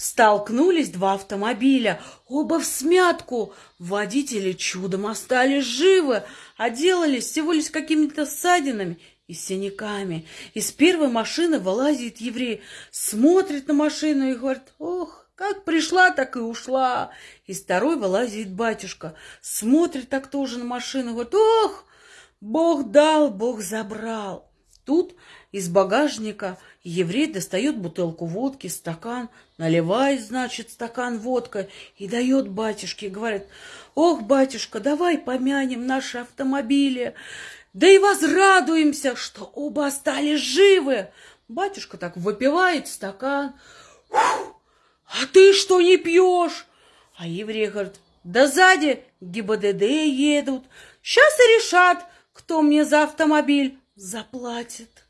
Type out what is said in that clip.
Столкнулись два автомобиля, оба в смятку. Водители чудом остались живы, а всего лишь какими-то ссадинами и синяками. Из первой машины вылазит еврей, смотрит на машину и говорит, ох, как пришла, так и ушла. Из второй вылазит батюшка, смотрит так тоже на машину, говорит, ох, Бог дал, Бог забрал. Тут из багажника еврей достает бутылку водки, стакан, наливает, значит, стакан водка и дает батюшке. Говорит, ох, батюшка, давай помянем наши автомобили, да и возрадуемся, что оба остались живы. Батюшка так выпивает стакан. А ты что не пьешь? А еврей говорит, да сзади ГИБДД едут. Сейчас и решат, кто мне за автомобиль заплатит.